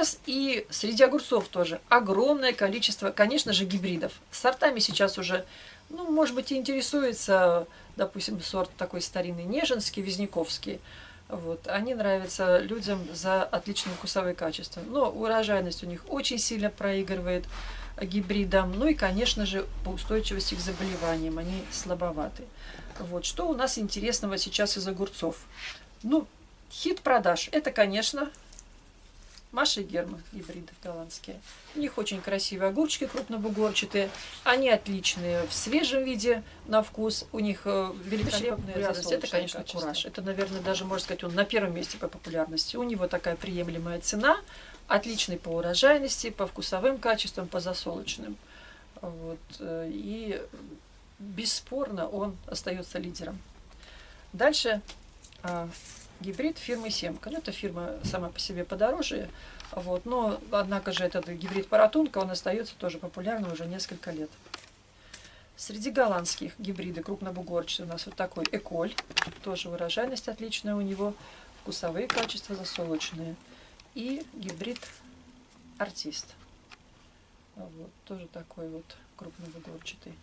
Сейчас и среди огурцов тоже огромное количество, конечно же, гибридов. Сортами сейчас уже, ну, может быть, и интересуется, допустим, сорт такой старинный Нежинский, Визняковский. Вот. Они нравятся людям за отличные вкусовые качества. Но урожайность у них очень сильно проигрывает гибридам. Ну и, конечно же, по устойчивости к заболеваниям они слабоваты. Вот. Что у нас интересного сейчас из огурцов? Ну, хит продаж. Это, конечно, Маша и Герма, гибриды голландские. У них очень красивые огурчики крупнобугорчатые. Они отличные в свежем виде на вкус. У них э, великолепная популярность. Это, конечно, качество. кураж. Это, наверное, даже, можно сказать, он на первом месте по популярности. У него такая приемлемая цена. Отличный по урожайности, по вкусовым качествам, по засолочным. Вот. Э, и бесспорно он остается лидером. Дальше а, гибрид фирмы Семка. Ну, эта фирма сама по себе подороже, вот, но, однако же, этот гибрид Паратунка, он остается тоже популярным уже несколько лет. Среди голландских гибриды крупнобугорчатый у нас вот такой Эколь, тоже урожайность отличная у него, вкусовые качества засолочные. И гибрид Артист. Вот, тоже такой вот крупнобугорчатый.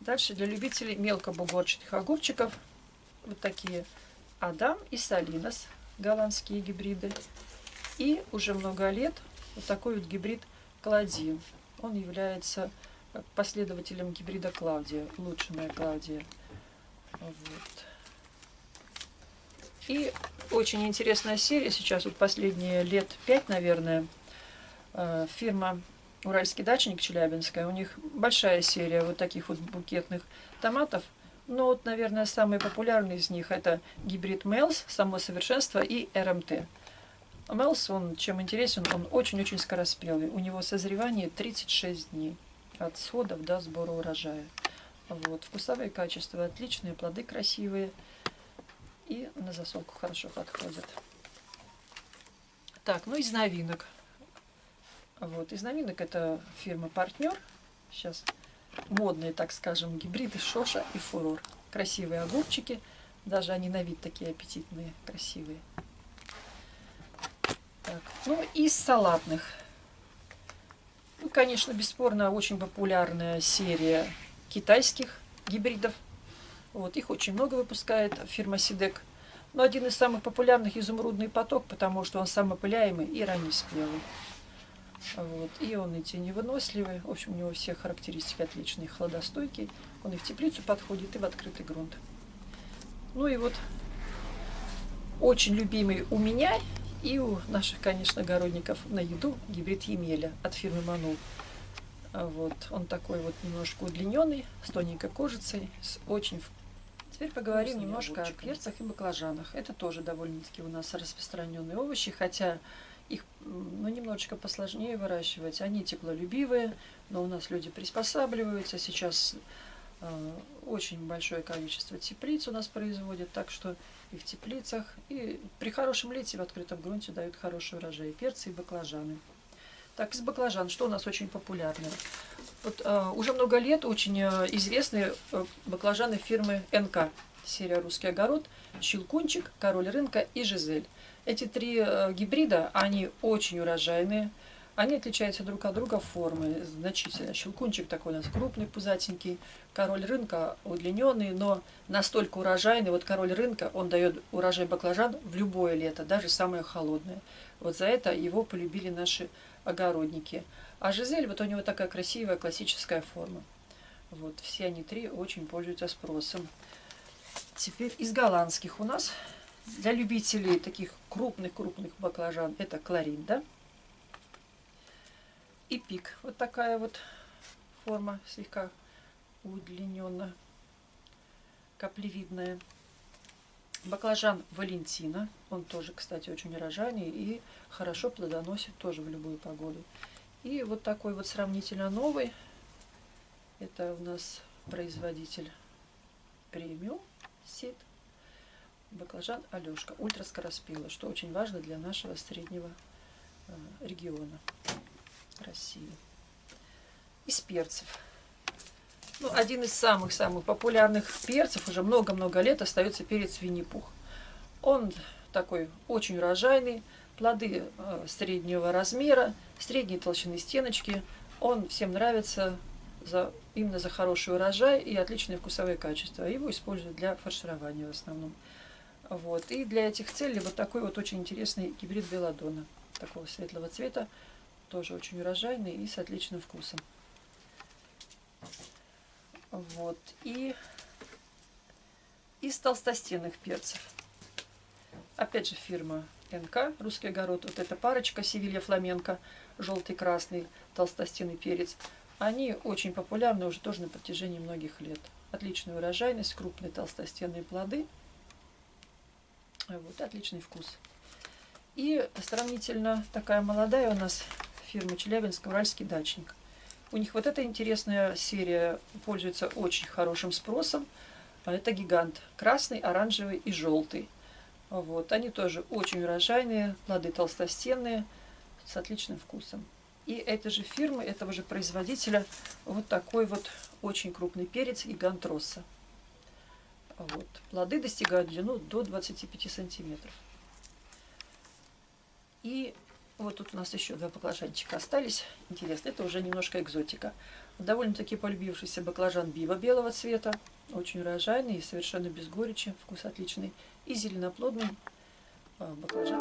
Дальше для любителей мелкобугорчатых огурчиков вот такие Адам и Салинос, голландские гибриды. И уже много лет вот такой вот гибрид Кладин. Он является последователем гибрида Клаудия, улучшенная Клаудия. Вот. И очень интересная серия, сейчас вот последние лет пять, наверное, э, фирма Уральский дачник Челябинская, у них большая серия вот таких вот букетных томатов – ну вот, наверное, самый популярный из них это гибрид Мелс, само совершенство и РМТ. Мелс, он чем интересен, он очень-очень скороспелый. У него созревание 36 дней от сходов до сбора урожая. Вот. Вкусовые качества отличные, плоды красивые и на засолку хорошо подходят. Так, ну из новинок. Вот, из новинок это фирма Партнер. Сейчас модные, так скажем, гибриды Шоша и Фурор. Красивые огурчики, даже они на вид такие аппетитные, красивые. Так. Ну, из салатных. Ну, конечно, бесспорно, очень популярная серия китайских гибридов. Вот, их очень много выпускает фирма Сидек. Но один из самых популярных изумрудный поток, потому что он самопыляемый и раннеспелый. Вот. И он и теневыносливый. В общем, у него все характеристики отличные, хладостойкий. Он и в теплицу подходит, и в открытый грунт. Ну и вот очень любимый у меня и у наших, конечно, огородников на еду гибрид Емеля от фирмы Манул. Вот. Он такой вот немножко удлиненный, с тоненькой кожицей, с очень Теперь поговорим немножко о перцах и баклажанах. Это тоже довольно-таки у нас распространенные овощи, хотя их ну, немножечко посложнее выращивать. Они теплолюбивые, но у нас люди приспосабливаются. Сейчас э, очень большое количество теплиц у нас производят, так что и в теплицах, и при хорошем лете в открытом грунте дают хороший урожай. Перцы и баклажаны. Так, из баклажан, что у нас очень популярно? Вот, э, уже много лет очень э, известны э, баклажаны фирмы НК, серия «Русский огород», «Щелкунчик», «Король рынка» и «Жизель». Эти три э, гибрида, они очень урожайные. Они отличаются друг от друга формы значительно. Щелкунчик такой у нас крупный, пузатенький. Король рынка удлиненный, но настолько урожайный. Вот король рынка, он дает урожай баклажан в любое лето, даже самое холодное. Вот за это его полюбили наши огородники. А Жизель, вот у него такая красивая классическая форма. Вот, все они три очень пользуются спросом. Теперь из голландских у нас для любителей таких крупных-крупных баклажан это кларинда. И пик. Вот такая вот форма, слегка удлиненная, каплевидная. Баклажан Валентина. Он тоже, кстати, очень урожайный и хорошо плодоносит тоже в любую погоду. И вот такой вот сравнительно новый. Это у нас производитель премиум сит баклажан Алешка, ультраскороспелый, что очень важно для нашего среднего э, региона России. Из перцев. Ну, один из самых-самых популярных перцев, уже много-много лет остается перец Винни-Пух. Он такой очень урожайный, Плоды э, среднего размера, средней толщины стеночки. Он всем нравится за, именно за хороший урожай и отличные вкусовые качества. Его используют для фарширования в основном. Вот. И для этих целей вот такой вот очень интересный гибрид белладона. Такого светлого цвета. Тоже очень урожайный и с отличным вкусом. Вот. И из толстостенных перцев. Опять же фирма НК, русский огород. Вот эта парочка Севилья Фламенко, желтый-красный толстостенный перец. Они очень популярны уже тоже на протяжении многих лет. Отличная урожайность, крупные толстостенные плоды. Вот, отличный вкус. И сравнительно такая молодая у нас фирма Челябинск, Уральский дачник. У них вот эта интересная серия пользуется очень хорошим спросом. Это гигант. Красный, оранжевый и желтый. Вот. Они тоже очень урожайные, плоды толстостенные, с отличным вкусом. И этой же фирмы, этого же производителя, вот такой вот очень крупный перец гигант Росса. Вот. Плоды достигают длину до 25 сантиметров. И вот тут у нас еще два баклажанчика остались. Интересно, это уже немножко экзотика. Довольно-таки полюбившийся баклажан бива белого цвета. Очень урожайный и совершенно без горечи. Вкус отличный. И зеленоплодный а, баклажан.